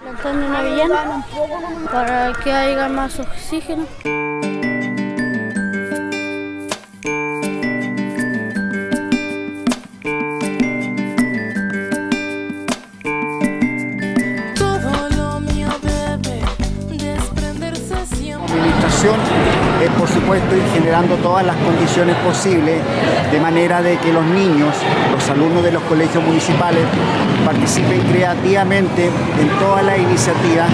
plantando una avellana para que haya más oxígeno. Es por supuesto ir generando todas las condiciones posibles de manera de que los niños, los alumnos de los colegios municipales participen creativamente en todas las iniciativas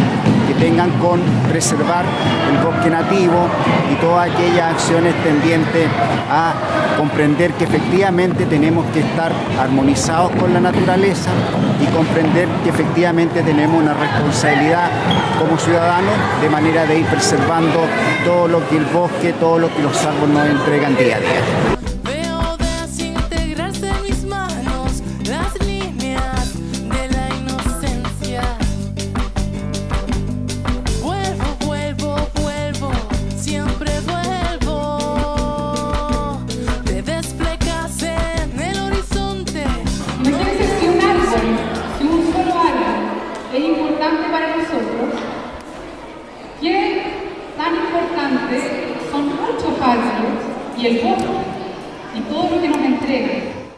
que tengan con preservar el bosque nativo y todas aquellas acciones tendientes a comprender que efectivamente tenemos que estar armonizados con la naturaleza y comprender que efectivamente tenemos una responsabilidad como ciudadanos de manera de ir preservando todo lo que el bosque, todo lo que los árboles nos entregan día a día. Y el bosque y todo lo que nos entrega?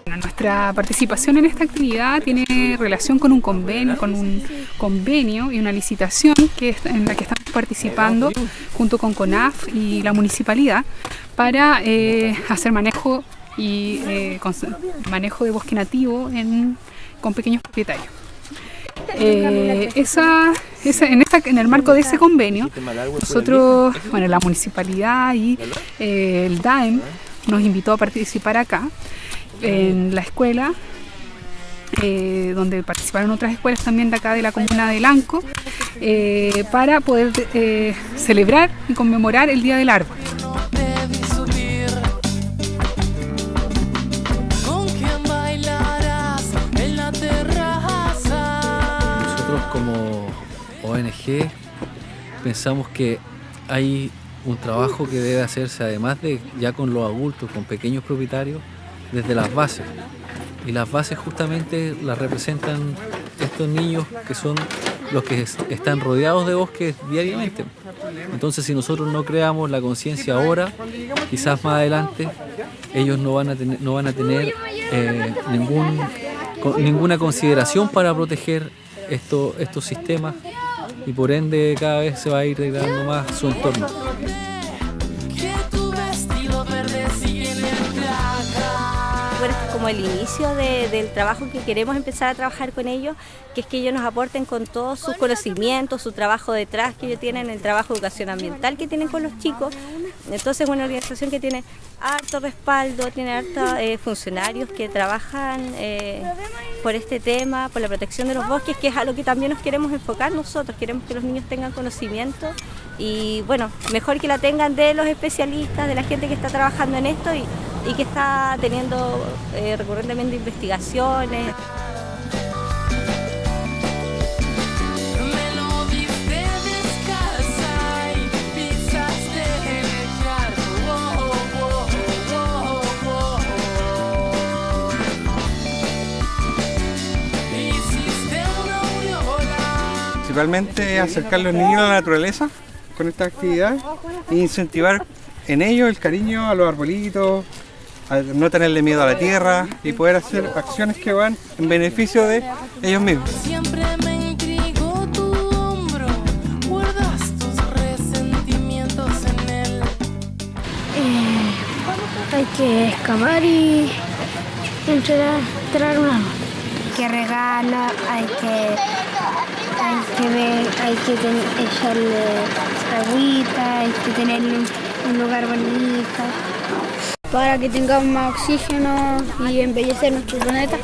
Bueno, Nuestra participación en esta actividad tiene relación con un convenio, con un convenio y una licitación que es- en la que estamos participando junto con CONAF y la municipalidad para eh, hacer manejo y eh, manejo de bosque nativo en- con pequeños propietarios. Eh, esa, en, esta- en el marco de ese convenio, nosotros, bueno, la municipalidad y eh, el DAEM nos invitó a participar acá en la escuela, eh, donde participaron otras escuelas también de acá de la comuna de Lanco, eh, para poder celebrar y conmemorar el Día del Árbol. ONG pensamos que hay un trabajo que debe hacerse además de ya con los adultos, con pequeños propietarios, desde las bases. Y las bases justamente las representan estos niños que son los que es- están rodeados de bosques diariamente. Entonces si nosotros no creamos la conciencia ahora, quizás más adelante ellos no van a tener, eh, ninguna consideración para proteger esto- estos sistemas y por ende cada vez se va a ir degradando más su entorno. Bueno, es como el inicio de- del trabajo que queremos empezar a trabajar con ellos, que es que ellos nos aporten con todos sus conocimientos, su trabajo detrás que ellos tienen, el trabajo de educación ambiental que tienen con los chicos. Entonces es una organización que tiene harto respaldo, tiene hartos eh, funcionarios que trabajan eh, por este tema, por la protección de los bosques, que es a lo que también nos queremos enfocar nosotros, queremos que los niños tengan conocimiento y bueno, mejor que la tengan de los especialistas, de la gente que está trabajando en esto y, que está teniendo eh, recurrentemente investigaciones. Principalmente acercar a los niños a la naturaleza con esta actividad e incentivar en ellos el cariño a los arbolitos, a no tenerle miedo a la tierra y poder hacer acciones que van en beneficio de ellos mismos. Siempre me intrigó tu hombro. Guardas tus resentimientos en él. Hay que escapar y entrar, entrar un árbol. Hay que regarlo, hay que, hay que ver, hay que echarle agüita, hay que tenerle un lugar bonito. Para que tengamos más oxígeno y embellecer nuestro planeta.